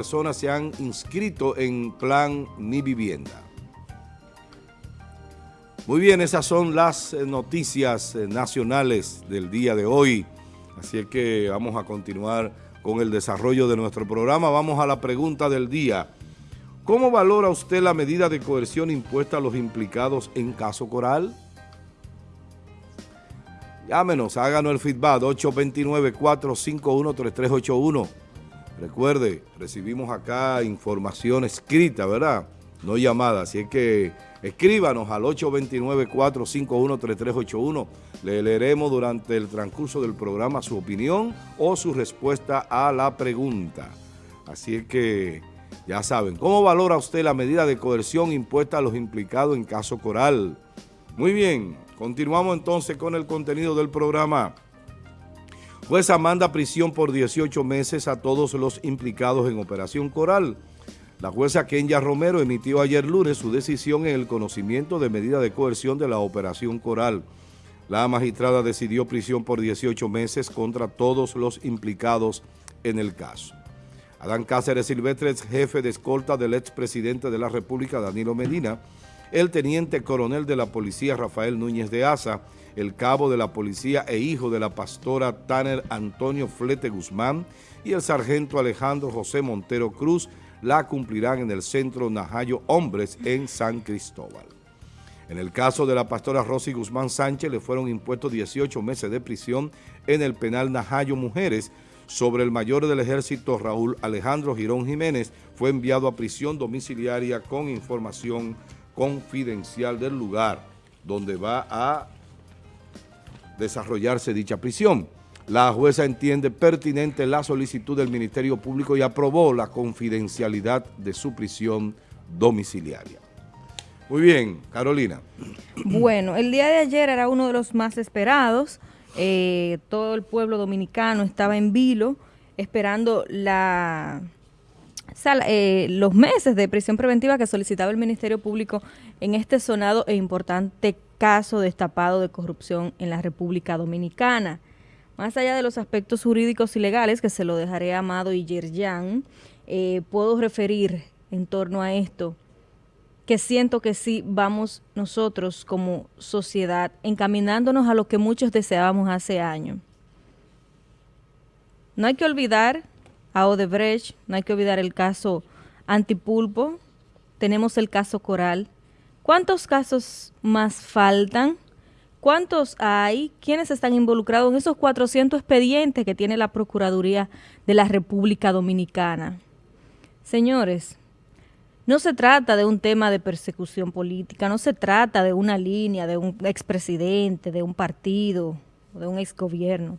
personas se han inscrito en plan Mi Vivienda. Muy bien, esas son las eh, noticias eh, nacionales del día de hoy. Así es que vamos a continuar con el desarrollo de nuestro programa. Vamos a la pregunta del día. ¿Cómo valora usted la medida de coerción impuesta a los implicados en caso Coral? Llámenos, háganos el feedback 829-451-3381. Recuerde, recibimos acá información escrita, ¿verdad? No llamada, así es que escríbanos al 829-451-3381. Le leeremos durante el transcurso del programa su opinión o su respuesta a la pregunta. Así es que ya saben, ¿cómo valora usted la medida de coerción impuesta a los implicados en caso Coral? Muy bien, continuamos entonces con el contenido del programa. Jueza manda prisión por 18 meses a todos los implicados en Operación Coral. La jueza Kenya Romero emitió ayer lunes su decisión en el conocimiento de medida de coerción de la Operación Coral. La magistrada decidió prisión por 18 meses contra todos los implicados en el caso. Adán Cáceres Silvestre, jefe de escolta del expresidente de la República, Danilo Medina, el teniente coronel de la policía, Rafael Núñez de Asa, el cabo de la policía e hijo de la pastora Tanner Antonio Flete Guzmán y el sargento Alejandro José Montero Cruz la cumplirán en el Centro Najayo Hombres en San Cristóbal. En el caso de la pastora Rosy Guzmán Sánchez le fueron impuestos 18 meses de prisión en el penal Najayo Mujeres sobre el mayor del ejército Raúl Alejandro Girón Jiménez fue enviado a prisión domiciliaria con información confidencial del lugar donde va a desarrollarse dicha prisión. La jueza entiende pertinente la solicitud del Ministerio Público y aprobó la confidencialidad de su prisión domiciliaria. Muy bien, Carolina. Bueno, el día de ayer era uno de los más esperados. Eh, todo el pueblo dominicano estaba en vilo esperando la, eh, los meses de prisión preventiva que solicitaba el Ministerio Público en este sonado e importante caso destapado de corrupción en la República Dominicana. Más allá de los aspectos jurídicos y legales, que se lo dejaré a Amado y Yerjan, eh, puedo referir en torno a esto que siento que sí vamos nosotros como sociedad encaminándonos a lo que muchos deseábamos hace años. No hay que olvidar a Odebrecht, no hay que olvidar el caso Antipulpo, tenemos el caso Coral, ¿Cuántos casos más faltan? ¿Cuántos hay? ¿Quiénes están involucrados en esos 400 expedientes que tiene la Procuraduría de la República Dominicana? Señores, no se trata de un tema de persecución política, no se trata de una línea de un expresidente, de un partido, de un exgobierno.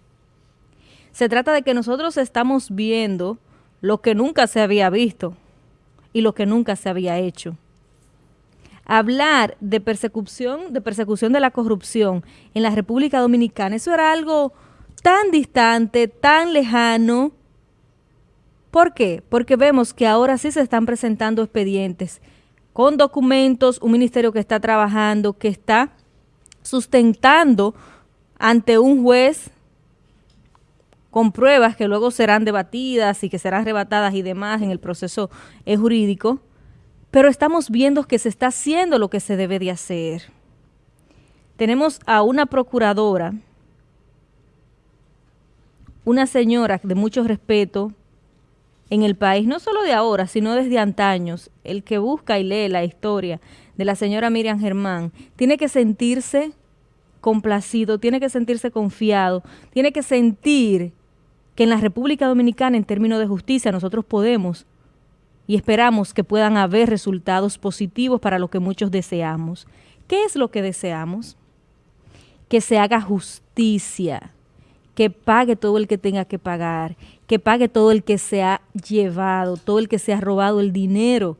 Se trata de que nosotros estamos viendo lo que nunca se había visto y lo que nunca se había hecho hablar de persecución, de persecución de la corrupción en la República Dominicana, eso era algo tan distante, tan lejano. ¿Por qué? Porque vemos que ahora sí se están presentando expedientes con documentos, un ministerio que está trabajando, que está sustentando ante un juez con pruebas que luego serán debatidas y que serán rebatadas y demás en el proceso jurídico, pero estamos viendo que se está haciendo lo que se debe de hacer. Tenemos a una procuradora, una señora de mucho respeto en el país, no solo de ahora, sino desde antaños, el que busca y lee la historia de la señora Miriam Germán, tiene que sentirse complacido, tiene que sentirse confiado, tiene que sentir que en la República Dominicana, en términos de justicia, nosotros podemos y esperamos que puedan haber resultados positivos para lo que muchos deseamos. ¿Qué es lo que deseamos? Que se haga justicia, que pague todo el que tenga que pagar, que pague todo el que se ha llevado, todo el que se ha robado el dinero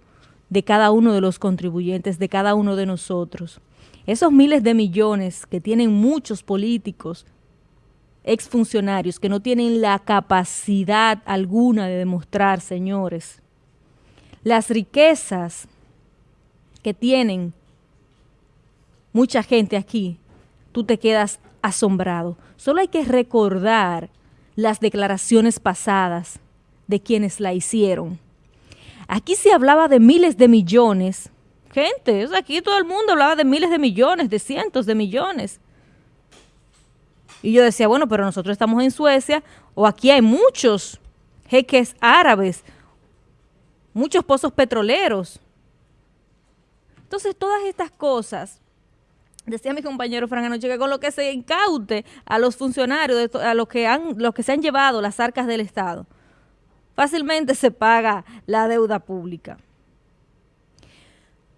de cada uno de los contribuyentes, de cada uno de nosotros. Esos miles de millones que tienen muchos políticos, exfuncionarios, que no tienen la capacidad alguna de demostrar, señores, las riquezas que tienen mucha gente aquí, tú te quedas asombrado. Solo hay que recordar las declaraciones pasadas de quienes la hicieron. Aquí se hablaba de miles de millones. Gente, aquí todo el mundo hablaba de miles de millones, de cientos de millones. Y yo decía, bueno, pero nosotros estamos en Suecia o aquí hay muchos jeques árabes, muchos pozos petroleros. Entonces, todas estas cosas, decía mi compañero Fran anoche, que con lo que se incaute a los funcionarios, a los que, han, los que se han llevado las arcas del Estado, fácilmente se paga la deuda pública.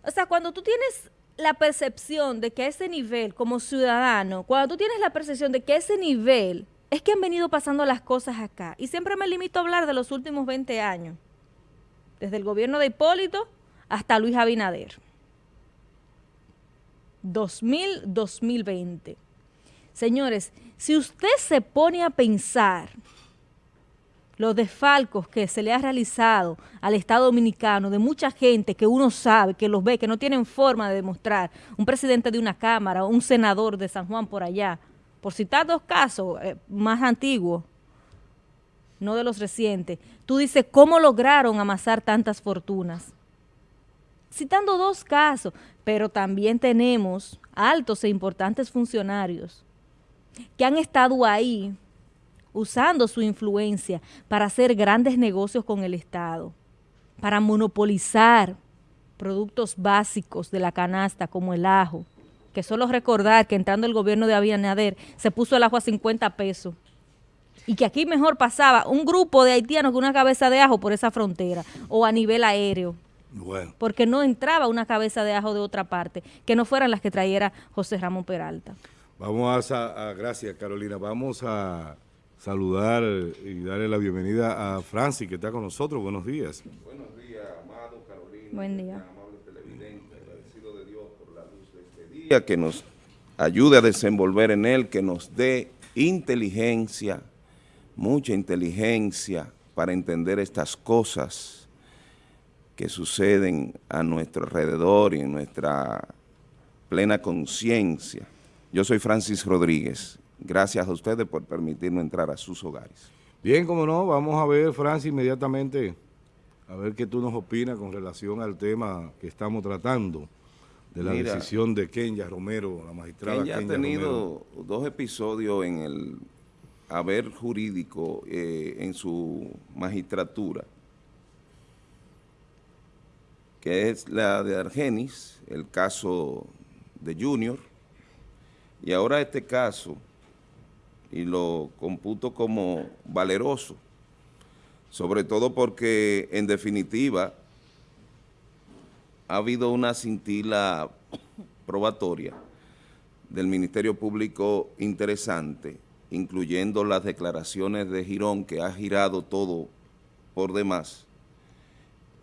O sea, cuando tú tienes la percepción de que ese nivel, como ciudadano, cuando tú tienes la percepción de que ese nivel es que han venido pasando las cosas acá, y siempre me limito a hablar de los últimos 20 años, desde el gobierno de Hipólito hasta Luis Abinader. 2000-2020. Señores, si usted se pone a pensar los desfalcos que se le ha realizado al Estado Dominicano de mucha gente que uno sabe, que los ve, que no tienen forma de demostrar, un presidente de una Cámara, un senador de San Juan por allá, por citar dos casos eh, más antiguos, no de los recientes, tú dices, ¿cómo lograron amasar tantas fortunas? Citando dos casos, pero también tenemos altos e importantes funcionarios que han estado ahí usando su influencia para hacer grandes negocios con el Estado, para monopolizar productos básicos de la canasta como el ajo, que solo recordar que entrando el gobierno de Abinader se puso el ajo a 50 pesos y que aquí mejor pasaba un grupo de haitianos con una cabeza de ajo por esa frontera o a nivel aéreo. Porque no entraba una cabeza de ajo de otra parte, que no fueran las que trayera José Ramón Peralta. Vamos a gracias Carolina, vamos a saludar y darle la bienvenida a Francis, que está con nosotros. Buenos días. Buenos días, amado Carolina. Buen día. Amable televidente, agradecido de Dios por la luz de este día, que nos ayude a desenvolver en él, que nos dé inteligencia, mucha inteligencia para entender estas cosas que suceden a nuestro alrededor y en nuestra plena conciencia. Yo soy Francis Rodríguez Gracias a ustedes por permitirme entrar a sus hogares. Bien, como no, vamos a ver, Francis, inmediatamente, a ver qué tú nos opinas con relación al tema que estamos tratando, de la decisión de Kenya Romero, la magistrada Kenya, Kenya ha tenido dos episodios en el haber jurídico eh, en su magistratura, que es la de Argenis, el caso de Junior, y ahora este caso y lo computo como valeroso, sobre todo porque en definitiva ha habido una cintila probatoria del Ministerio Público interesante, incluyendo las declaraciones de Girón, que ha girado todo por demás,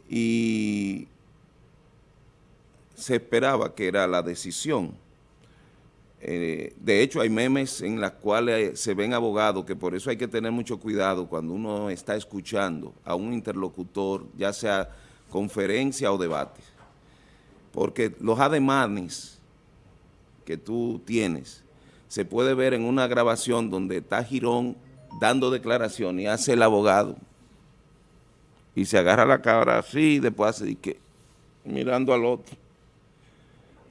y se esperaba que era la decisión, eh, de hecho, hay memes en las cuales se ven abogados, que por eso hay que tener mucho cuidado cuando uno está escuchando a un interlocutor, ya sea conferencia o debate. Porque los ademanes que tú tienes, se puede ver en una grabación donde está Girón dando declaración y hace el abogado y se agarra la cara así y después hace que mirando al otro.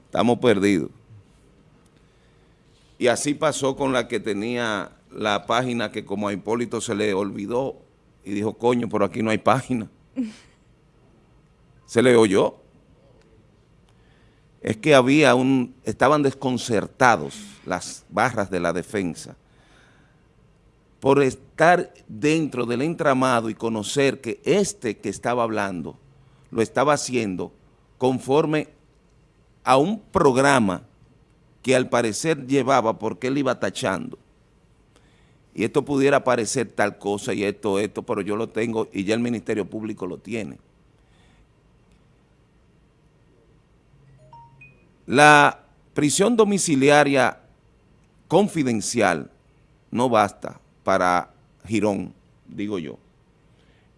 Estamos perdidos. Y así pasó con la que tenía la página que como a Hipólito se le olvidó y dijo, coño, por aquí no hay página. se le oyó. Es que había un, estaban desconcertados las barras de la defensa por estar dentro del entramado y conocer que este que estaba hablando lo estaba haciendo conforme a un programa que al parecer llevaba porque él iba tachando. Y esto pudiera parecer tal cosa y esto, esto, pero yo lo tengo y ya el Ministerio Público lo tiene. La prisión domiciliaria confidencial no basta para Girón, digo yo.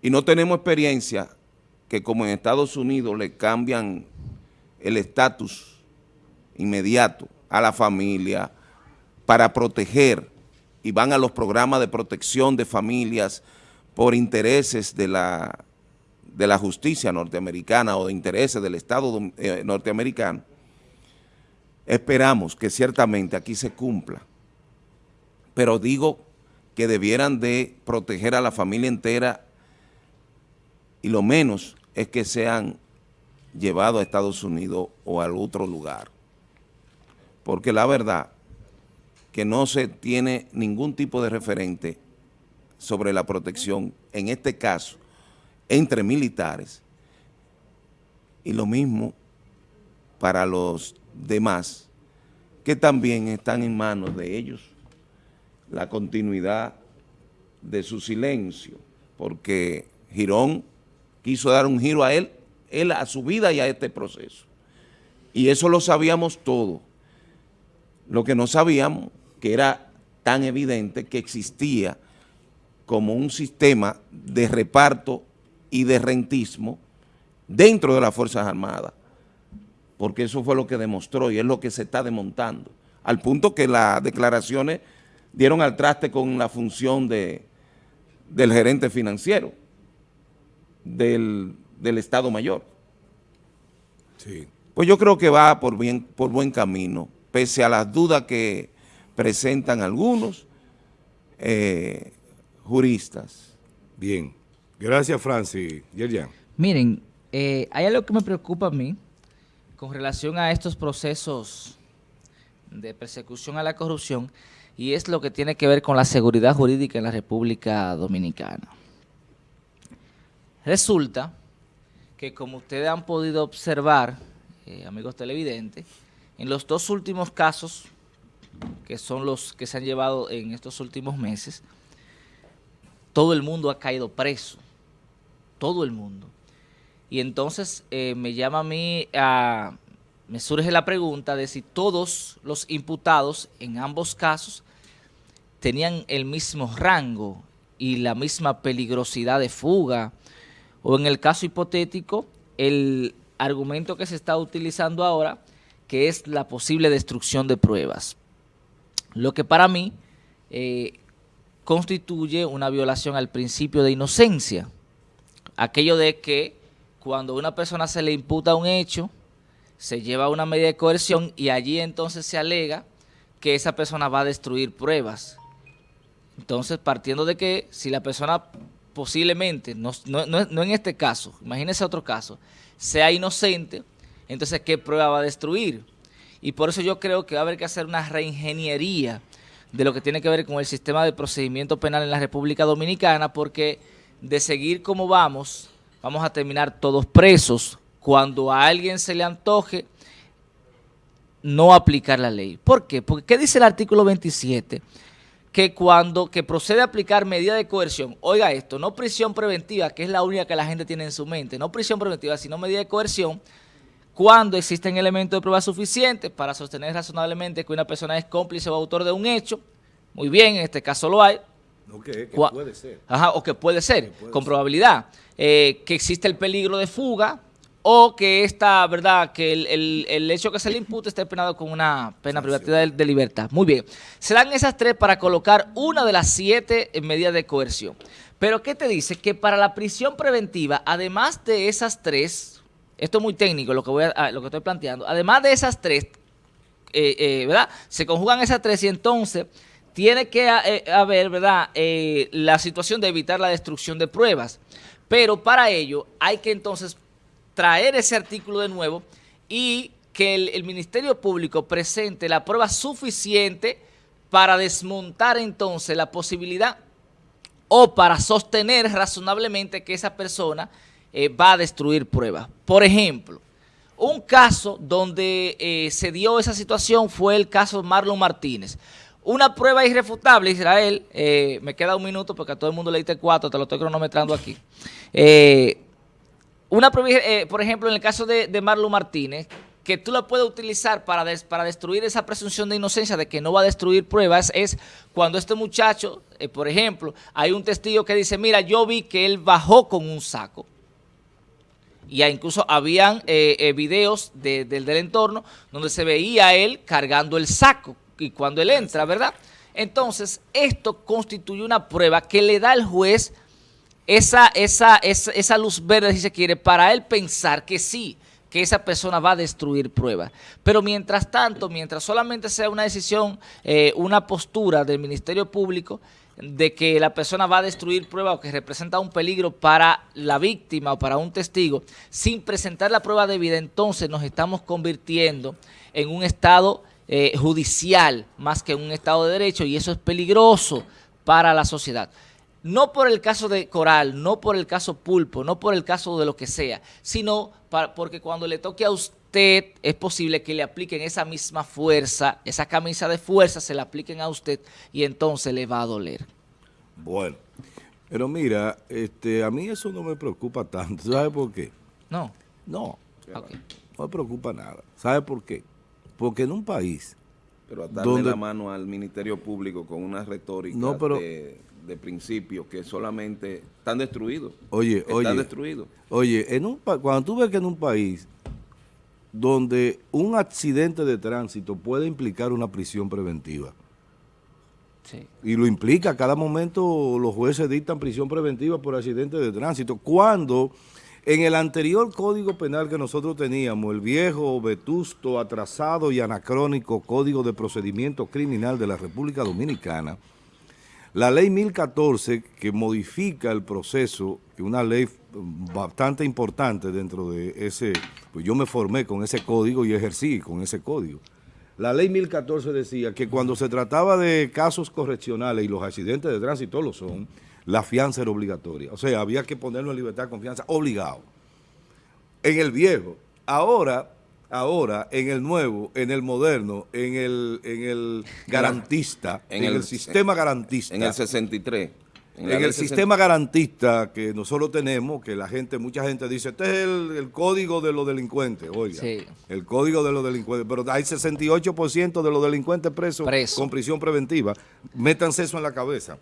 Y no tenemos experiencia que como en Estados Unidos le cambian el estatus inmediato a la familia para proteger y van a los programas de protección de familias por intereses de la de la justicia norteamericana o de intereses del Estado eh, norteamericano, esperamos que ciertamente aquí se cumpla, pero digo que debieran de proteger a la familia entera y lo menos es que sean llevados a Estados Unidos o a otro lugar. Porque la verdad que no se tiene ningún tipo de referente sobre la protección, en este caso, entre militares, y lo mismo para los demás, que también están en manos de ellos la continuidad de su silencio, porque Girón quiso dar un giro a él, él a su vida y a este proceso. Y eso lo sabíamos todo. Lo que no sabíamos, que era tan evidente que existía como un sistema de reparto y de rentismo dentro de las Fuerzas Armadas, porque eso fue lo que demostró y es lo que se está demontando, al punto que las declaraciones dieron al traste con la función de, del gerente financiero del, Estado Mayor. Sí. Pues yo creo que va por, bien, por buen camino, pese a las dudas que presentan algunos eh, juristas. Bien. Gracias, Francis. Yerjan. Miren, eh, hay algo que me preocupa a mí con relación a estos procesos de persecución a la corrupción y es lo que tiene que ver con la seguridad jurídica en la República Dominicana. Resulta que como ustedes han podido observar, eh, amigos televidentes, en los dos últimos casos, que son los que se han llevado en estos últimos meses, todo el mundo ha caído preso, todo el mundo. Y entonces eh, me llama a mí a me surge la pregunta de si todos los imputados en ambos casos tenían el mismo rango y la misma peligrosidad de fuga, o en el caso hipotético, el argumento que se está utilizando ahora, que es la posible destrucción de pruebas. Lo que para mí eh, constituye una violación al principio de inocencia. Aquello de que cuando a una persona se le imputa un hecho, se lleva una medida de coerción y allí entonces se alega que esa persona va a destruir pruebas. Entonces, partiendo de que si la persona posiblemente, no, en este caso, imagínese otro caso, sea inocente, entonces ¿qué prueba va a destruir? Y por eso yo creo que va a haber que hacer una reingeniería de lo que tiene que ver con el sistema de procedimiento penal en la República Dominicana, porque de seguir como vamos, vamos a terminar todos presos cuando a alguien se le antoje no aplicar la ley. ¿Por qué? Porque ¿qué dice el artículo 27? Que cuando que procede a aplicar medida de coerción, oiga esto, no prisión preventiva, que es la única que la gente tiene en su mente, no prisión preventiva, sino medida de coerción, cuando existen elementos de prueba suficientes para sostener razonablemente que una persona es cómplice o autor de un hecho, muy bien, en este caso lo hay. que puede ser. Ajá, o que puede ser, con probabilidad. Eh, que existe el peligro de fuga, o que esta, ¿verdad?, que el, hecho que se le impute esté penado con una pena privativa de, libertad. Muy bien. Serán esas tres para colocar una de las siete medidas de coerción. Pero, ¿qué te dice? Que para la prisión preventiva, además de esas tres, esto es muy técnico lo que, voy lo que estoy planteando, además de esas tres, eh, eh, ¿verdad?, se conjugan esas tres y entonces tiene que eh, haber, ¿verdad?, la situación de evitar la destrucción de pruebas. Pero para ello hay que entonces traer ese artículo de nuevo y que el, Ministerio Público presente la prueba suficiente para desmontar entonces la posibilidad o para sostener razonablemente que esa persona eh, va a destruir pruebas. Por ejemplo, un caso donde eh, se dio esa situación fue el caso Marlon Martínez. Una prueba irrefutable, Israel, eh, me queda un minuto porque a todo el mundo le cuatro, te lo estoy cronometrando aquí. Una eh, por ejemplo, en el caso de, de Marlon Martínez, que tú la puedes utilizar para, para destruir esa presunción de inocencia de que no va a destruir pruebas es cuando este muchacho, por ejemplo, hay un testigo que dice, mira, yo vi que él bajó con un saco. Y incluso habían eh, videos del entorno donde se veía a él cargando el saco y cuando él entra, ¿verdad? Entonces, esto constituye una prueba que le da al juez esa, esa, esa, esa luz verde, si se quiere, para él pensar que sí, que esa persona va a destruir pruebas. Pero mientras tanto, mientras solamente sea una decisión, eh, una postura del Ministerio Público de que la persona va a destruir pruebas o que representa un peligro para la víctima o para un testigo, sin presentar la prueba debida, entonces nos estamos convirtiendo en un estado eh, judicial más que un estado de derecho y eso es peligroso para la sociedad. No por el caso de Coral, no por el caso Pulpo, no por el caso de lo que sea, sino porque cuando le toque a usted es posible que le apliquen esa misma fuerza, esa camisa de fuerza se la apliquen a usted y entonces le va a doler. Bueno, pero mira, este, a mí eso no me preocupa tanto. ¿Sabes por qué? No. No, no me preocupa nada. ¿Sabe por qué? Porque en un país... Pero a darle la mano al Ministerio Público con una retórica no, pero, de principio que solamente están destruidos. Oye, están oye. destruidos. Oye, en un, cuando tú ves que en un país donde un accidente de tránsito puede implicar una prisión preventiva, y lo implica, a cada momento los jueces dictan prisión preventiva por accidente de tránsito, cuando en el anterior Código Penal que nosotros teníamos, el viejo, vetusto, atrasado y anacrónico Código de Procedimiento Criminal de la República Dominicana, la ley 1014 que modifica el proceso, una ley bastante importante dentro de ese, pues yo me formé con ese código y ejercí con ese código. La ley 1014 decía que cuando se trataba de casos correccionales y los accidentes de tránsito lo son, la fianza era obligatoria. O sea, había que ponerlo en libertad de confianza obligado. En el viejo. Ahora ahora en el nuevo, en el moderno, en el, en el garantista, en, el, sistema garantista. En el 63. En, el sistema garantista que nosotros tenemos, que la gente, mucha gente dice, este es el, código de los delincuentes, oiga, el código de los delincuentes, pero hay 68% de los delincuentes presos con prisión preventiva, métanse eso en la cabeza.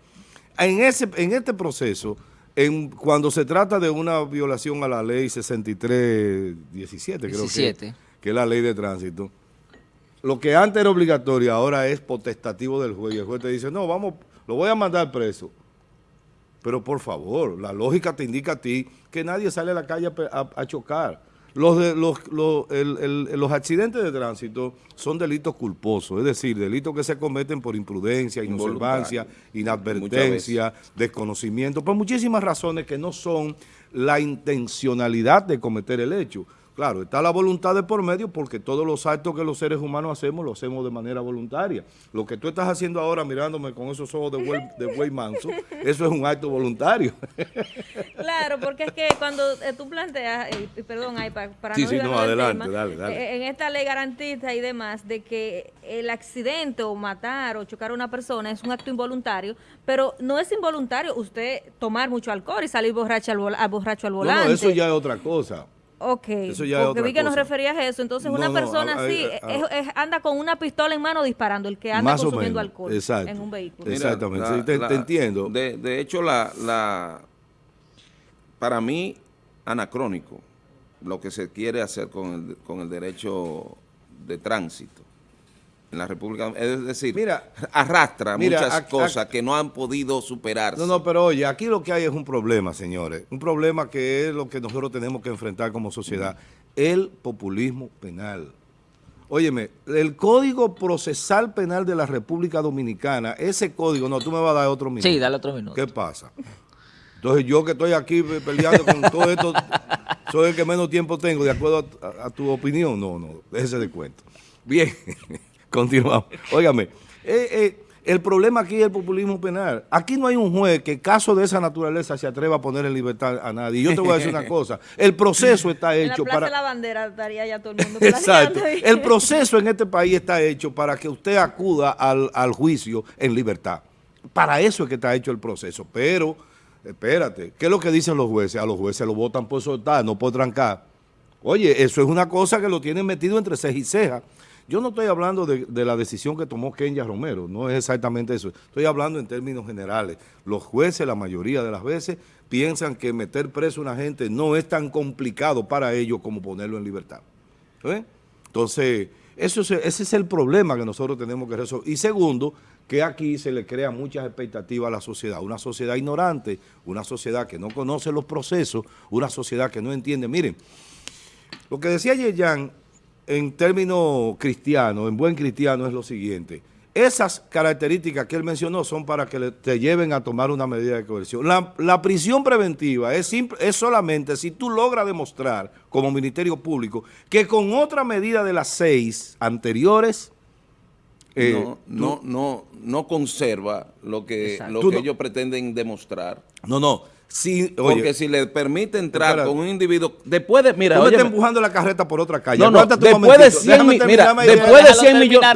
En, ese, en este proceso, en, cuando se trata de una violación a la ley 6317, creo que que es la ley de tránsito, lo que antes era obligatorio ahora es potestativo del juez. Y el juez te dice, no, vamos, lo voy a mandar preso. Pero por favor, la lógica te indica a ti que nadie sale a la calle a, chocar. Los, de, los, los, accidentes de tránsito son delitos culposos, es decir, delitos que se cometen por imprudencia, inobservancia, inadvertencia, desconocimiento, por muchísimas razones que no son la intencionalidad de cometer el hecho. Claro, está la voluntad de por medio porque todos los actos que los seres humanos hacemos, los hacemos de manera voluntaria. Lo que tú estás haciendo ahora mirándome con esos ojos de buey, de manso, eso es un acto voluntario. Claro, porque es que cuando eh, tú planteas, eh, perdón, hay para, para sí, no, sí, no adelante, dale, dale. Eh, en esta ley garantista y demás, de que el accidente o matar o chocar a una persona es un acto involuntario, pero no es involuntario usted tomar mucho alcohol y salir borracho al, borracho al volante. no, eso ya es otra cosa. Ok, porque vi que nos referías a eso. Entonces, una persona así anda con una pistola en mano disparando, el que anda consumiendo alcohol en un vehículo. Exactamente, te, entiendo. De, de hecho, la, la, para mí, anacrónico, lo que se quiere hacer con el, con el derecho de tránsito en la República Es decir, mira, arrastra muchas cosas que no han podido superarse. No, no, pero oye, aquí lo que hay es un problema, señores. Un problema que es lo que nosotros tenemos que enfrentar como sociedad. El populismo penal. Óyeme, el Código Procesal Penal de la República Dominicana, ese código, no, tú me vas a dar otro minuto. Sí, dale otro minuto. ¿Qué pasa? Entonces yo que estoy aquí peleando con todo esto, soy el que menos tiempo tengo, de acuerdo a, a tu opinión. No, no, déjese de cuento. Bien. Continuamos. Óigame, eh, eh, el problema aquí es el populismo penal. Aquí no hay un juez que caso de esa naturaleza se atreva a poner en libertad a nadie. Y yo te voy a decir una cosa, el proceso está hecho para... la bandera estaría ya todo el mundo Exacto. El proceso en este país está hecho para que usted acuda al, al juicio en libertad. Para eso es que está hecho el proceso. Pero, espérate, ¿qué es lo que dicen los jueces? A los jueces lo votan por soltar, no por trancar. Oye, eso es una cosa que lo tienen metido entre ceja y ceja. Yo no estoy hablando de, la decisión que tomó Kenya Romero, no es exactamente eso. Estoy hablando en términos generales. Los jueces, la mayoría de las veces, piensan que meter preso a una gente no es tan complicado para ellos como ponerlo en libertad. Entonces, eso ese es el problema que nosotros tenemos que resolver. Y segundo, que aquí se le crea muchas expectativas a la sociedad. Una sociedad ignorante, una sociedad que no conoce los procesos, una sociedad que no entiende. Miren, lo que decía Yeyan en términos cristianos, en buen cristiano, es lo siguiente. Esas características que él mencionó son para que te lleven a tomar una medida de coerción. La, la prisión preventiva es, simple- es solamente si tú logras demostrar como Ministerio Público que con otra medida de las seis anteriores... eh, no, no, no, no conserva lo que, Exacto. lo que no- ellos pretenden demostrar. No, no. Si, Porque si le permite entrar Espera. con un individuo, después de, mira, tú me estás empujando la carreta por otra calle. no, no, después de momentito. 100 Déjame mi- terminar mira, mi idea. después de Déjalo 100 millones,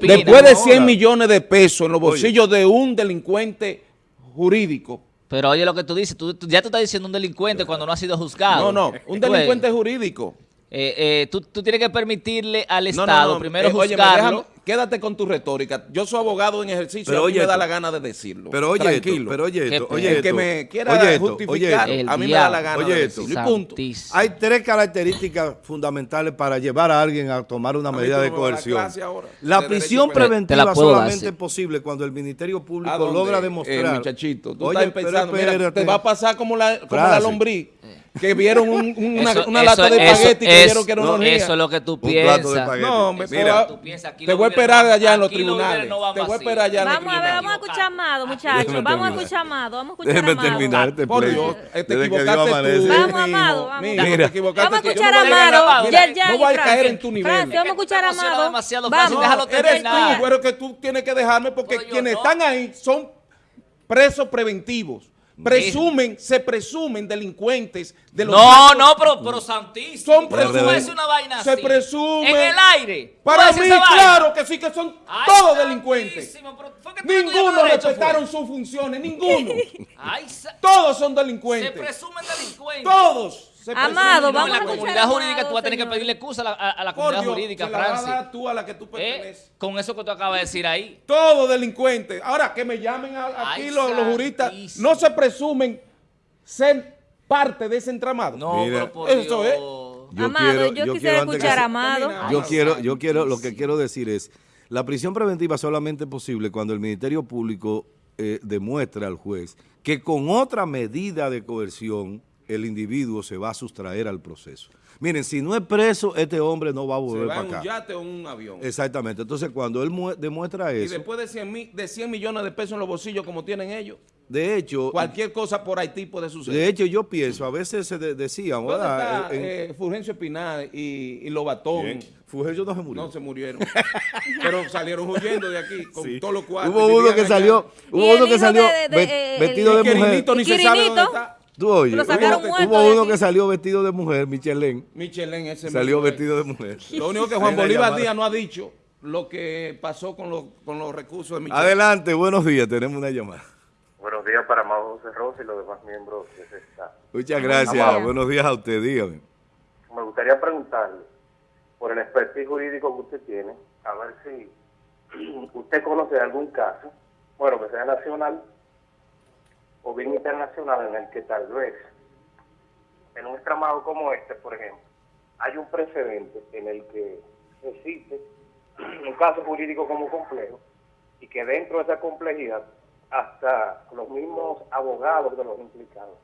después de Ahora. 100 millones de pesos en los bolsillos de un delincuente jurídico, Pero oye lo que tú dices, tú, tú- ya tú estás diciendo un delincuente cuando no ha sido juzgado. no, no, un delincuente jurídico. eh, eh, tú, tú tienes que permitirle al No, no, Estado no, primero eh, juzgarlo. Quédate con tu retórica. Yo soy abogado en ejercicio Pero y a mí oye me da esto. la gana de decirlo. Pero oye Tranquilo. esto, pero oye esto, Que- oye el que me quiera oye esto, oye justificar, esto. El a mí me da la gana Oye de esto. decirlo. Y punto. Hay tres características fundamentales para llevar a alguien a tomar una A medida de coerción. La de prisión preventiva solamente sí. es posible cuando el Ministerio ¿A Público logra eh, demostrar. muchachito, tú Oye, estás pensando, mira, espérate. te va a pasar como la, como la lombriz, que vieron un- una, Eso- una eso- lata de eso- espagueti y creyeron que era una no. Eso es lo que tú de piensas. No, hombre, Mira. Tú piensas, te voy a esperar allá en los tribunales. no te voy a esperar allá en los Vamos a ver, vamos a tribunales. escuchar a Amado, muchachos. Vamos a escuchar a Amado. Vamos a escuchar a Déjeme terminar este Por. Dios, te Dios equivocaste tú. Vamos, Amado, Mira. te equivocaste Vamos a escuchar a Amado. No voy a caer en tu nivel. Vamos a escuchar a Amado. demasiado, déjalo Eres terminar. tú, pero que tú tienes que dejarme porque quienes están ahí son presos preventivos. Presumen, se presumen delincuentes de los No, actos- no, pero, pero santísimo. Son ¿Tú puedes presumen- decir una vaina se presume- En el aire. ¿Tú Para mí, claro que sí, que son Ay, todos delincuentes. Ninguno respetaron sus funciones, ninguno. Ay, Todos son se delincuentes. presumen delincuentes. Todos. Se Amado, vamos la a escuchar comunidad jurídica tú vas a tener que pedirle excusa a la, a- a la Por comunidad Dios, jurídica, la Francis. tú a la que tú ¿Eh? perteneces. Con eso que tú acabas de decir ahí. Todos delincuentes. Ahora que me llamen a- aquí los, los juristas, no se presumen ser parte de ese entramado. No, Mira, pero por eso Dios. es. Yo Amado, quiero- yo yo quisiera escuchar a Amado. Yo quiero, yo quiero, lo que quiero decir es, la prisión preventiva solamente es posible cuando el Ministerio Público eh, demuestra al juez que con otra medida de coerción el individuo se va a sustraer al proceso. Miren, si no es preso, este hombre no va a Se volver va para en un yate o en un avión. Exactamente. Entonces, cuando él mue- demuestra Y eso, después de 100, mi- de 100 millones de pesos en los bolsillos como tienen ellos, de hecho, cualquier cosa por Haití puede suceder. de hecho yo pienso, a veces se de- decían, ¿Dónde está En- eh, Fulgencio Espinal y, y Lobatón? Bien. Fulgencio no se murió. No se murieron. Pero salieron huyendo de aquí con Sí. todos los cuartos. Hubo y uno que allá. salió, Y hubo uno que salió de- de- eh, vestido Y de mujer. Quirinito ni ¿Y se sabe dónde Quirinito? está. Tú Lo hubo, uno que salió vestido de mujer, Michelin, Michelin ese salió vestido de mujer. Lo único que Juan Bolívar. Díaz no ha dicho lo que pasó con los, con los recursos de Michelin. Adelante, buenos días, tenemos una llamada. Buenos días para Amado José Rosa y los demás miembros de ese staff. Muchas gracias, buenos días a usted, dígame. Me gustaría preguntarle, por el expertise jurídico que usted tiene, a ver si usted conoce de algún caso, bueno, que sea nacional o bien internacional, en el que tal vez, en un entramado como este, por ejemplo, hay un precedente en el que existe un caso jurídico como complejo y que dentro de esa complejidad hasta los mismos abogados de los implicados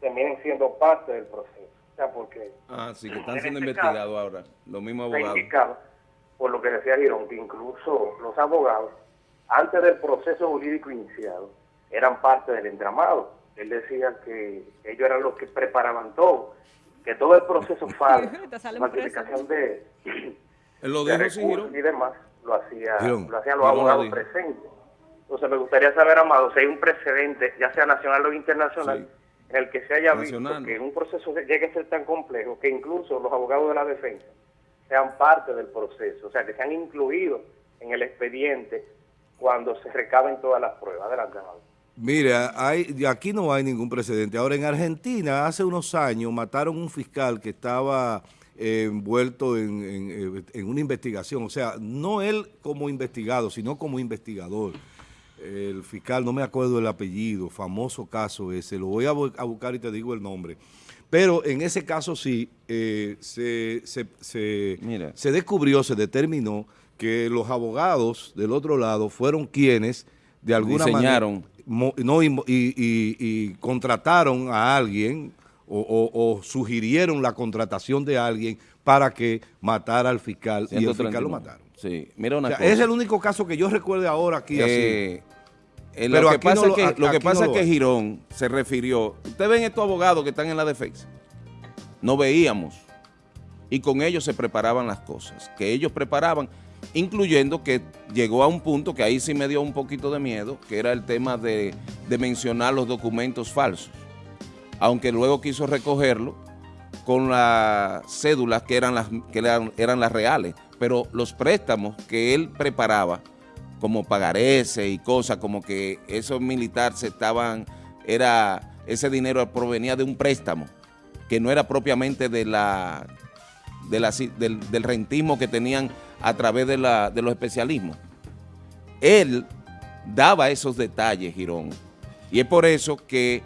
terminen siendo parte del proceso. O sea, porque Ah, sí, que están En siendo este investigados ahora. Los mismos abogados. indicaba, por lo que decía Girón, que incluso los abogados, antes del proceso jurídico iniciado, eran parte del entramado. Él decía que ellos eran los que preparaban todo, que todo el proceso falso, falsificación de, lo de recursos y demás, lo, hacía, Girón. lo hacían los Girón abogados presentes. Entonces me gustaría saber, Amado, si hay un precedente, ya sea nacional o internacional, Sí. en el que se haya Nacional. visto que un proceso llegue a ser tan complejo que incluso los abogados de la defensa sean parte del proceso, o sea, que sean incluidos en el expediente cuando se recaben todas las pruebas. Adelante, Amado. Mira, hay, aquí no hay ningún precedente. Ahora, en Argentina, hace unos años, mataron un fiscal que estaba eh, envuelto en, en, eh, en una investigación. O sea, no él como investigado, sino como investigador. El fiscal, no me acuerdo el apellido, famoso caso ese, lo voy a, bu- a buscar y te digo el nombre. Pero en ese caso sí, eh, se, se- se- Mira. se descubrió, se determinó que los abogados del otro lado fueron quienes de alguna Diseñaron. manera no, y, y- y- y contrataron a alguien o, o- o sugirieron la contratación de alguien para que matara al fiscal y el fiscal 139. lo mataron. Sí, mira una O sea, cosa. es el único caso que yo recuerde ahora aquí así. Eh, eh, Pero lo que aquí pasa no es lo- que, lo que, pasa no es que. Girón se refirió. Ustedes ven estos abogados que están en la defensa. No veíamos. Y con ellos se preparaban las cosas. Que ellos preparaban, incluyendo que llegó a un punto que ahí sí me dio un poquito de miedo, que era el tema de, mencionar los documentos falsos. Aunque luego quiso recogerlo con las cédulas que eran las, que eran las reales. Pero los préstamos que él preparaba, como pagarese y cosas, como que esos militares estaban, era, ese dinero provenía de un préstamo, que no era propiamente de la, de la ci- del, del rentismo que tenían a través de, la, de los especialismos. Él daba esos detalles, Girón, y es por eso que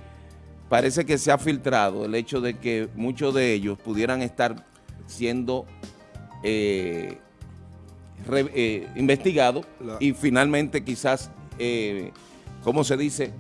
parece que se ha filtrado el hecho de que muchos de ellos pudieran estar siendo eh, re- eh, investigados La- y finalmente quizás, eh, ¿cómo se dice?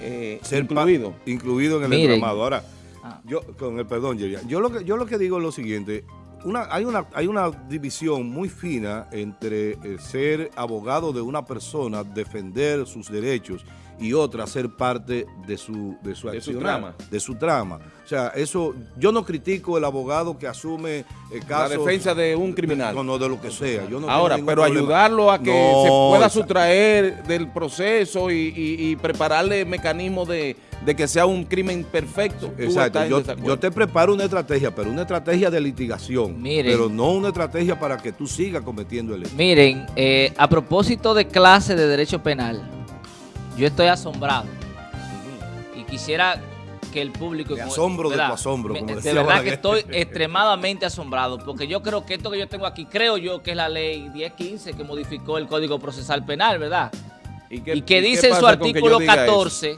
Eh, ser incluido. incluido en el Miren. entramado. Ahora, Ah. yo, con el perdón, Yerian, yo lo que, yo lo que digo es lo siguiente, una, hay, una, hay una división muy fina entre eh, ser abogado de una persona, defender sus derechos, y otra ser parte de su, de su De su trama. De su trama. O sea, eso, yo no critico el abogado que asume el La caso. defensa de un criminal. No, no, de lo que sea. Yo no Ahora, pero problema. ayudarlo a que No, se pueda exacto. sustraer del proceso y, y- y prepararle mecanismos de, de que sea un crimen perfecto. Exacto, yo te preparo una estrategia, pero una estrategia de litigación, Miren. pero no una estrategia para que tú sigas cometiendo el hecho. Miren, eh, a propósito de clase de derecho penal, yo estoy asombrado y quisiera que el público... Me asombro de tu asombro, como de decía verdad Balaguer. que estoy extremadamente asombrado, porque yo creo que esto que yo tengo aquí, creo yo que es la ley 1015 que modificó el Código Procesal Penal, ¿verdad? ¿Y, qué- y que y dice en su artículo diga eso? 14,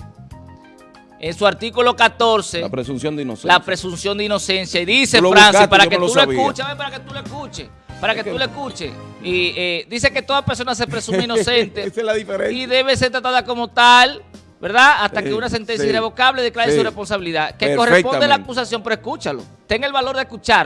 en su artículo 14, La presunción de inocencia. la presunción de inocencia. Y dice, Francis, para que tú lo escuches, para que tú lo escuches, para que tú lo escuches. Y eh, dice que toda persona se presume inocente Esa es la diferencia. y debe ser tratada como tal, ¿verdad? Hasta que una sentencia sí, irrevocable declare sí. su responsabilidad. Que corresponde a la acusación, pero escúchalo. Ten el valor de escuchar.